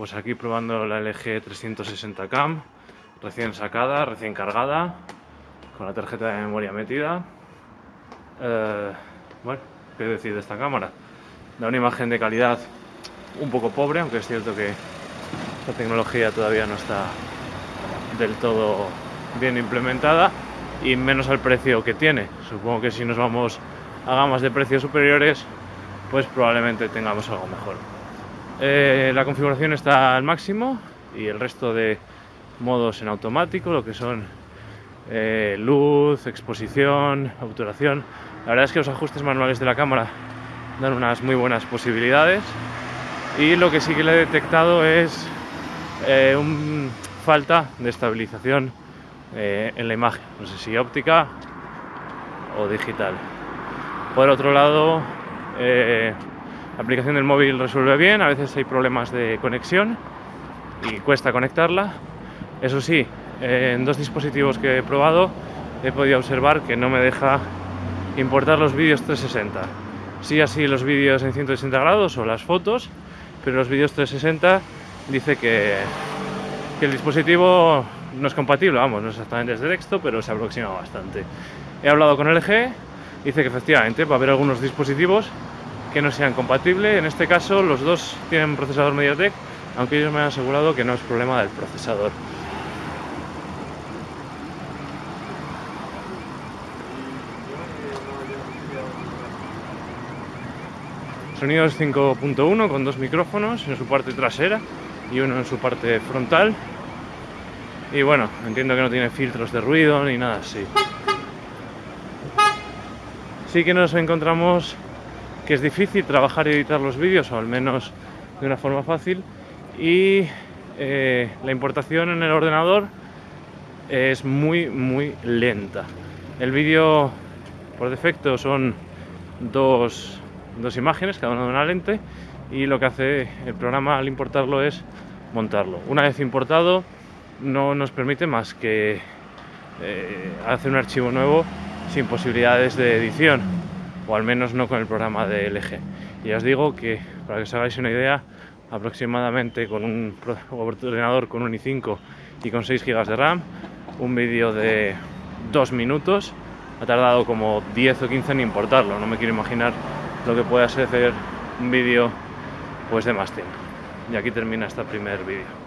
pues aquí probando la LG 360 Cam, recién sacada, recién cargada, con la tarjeta de memoria metida. Eh, bueno, ¿qué decir de esta cámara? Da una imagen de calidad un poco pobre, aunque es cierto que la tecnología todavía no está del todo bien implementada y menos al precio que tiene. Supongo que si nos vamos a gamas de precios superiores, pues probablemente tengamos algo mejor. Eh, la configuración está al máximo y el resto de modos en automático, lo que son eh, luz, exposición, obturación. La verdad es que los ajustes manuales de la cámara dan unas muy buenas posibilidades y lo que sí que le he detectado es eh, un falta de estabilización eh, en la imagen, no sé si óptica o digital. Por otro lado, la aplicación del móvil resuelve bien, a veces hay problemas de conexión y cuesta conectarla. Eso sí, en dos dispositivos que he probado he podido observar que no me deja importar los vídeos 360. Sí así los vídeos en 180 grados o las fotos, pero los vídeos 360 dice que, que el dispositivo no es compatible, vamos, no exactamente es de texto, pero se aproxima bastante. He hablado con LG, dice que efectivamente va a haber algunos dispositivos que no sean compatibles, en este caso los dos tienen procesador MediaTek, aunque ellos me han asegurado que no es problema del procesador. Sonidos 5.1 con dos micrófonos en su parte trasera y uno en su parte frontal. Y bueno, entiendo que no tiene filtros de ruido ni nada así. Sí que nos encontramos que es difícil trabajar y editar los vídeos, o al menos de una forma fácil, y eh, la importación en el ordenador es muy, muy lenta. El vídeo por defecto son dos dos imágenes, cada una de una lente, y lo que hace el programa al importarlo es montarlo. Una vez importado, no nos permite más que eh, hacer un archivo nuevo sin posibilidades de edición, o al menos no con el programa de LG. Y os digo que, para que os hagáis una idea, aproximadamente con un ordenador con un i5 y con 6 GB de RAM, un vídeo de 2 minutos ha tardado como 10 o 15 en importarlo, no me quiero imaginar lo que puede hacer un vídeo pues de más tiempo. Y aquí termina este primer vídeo.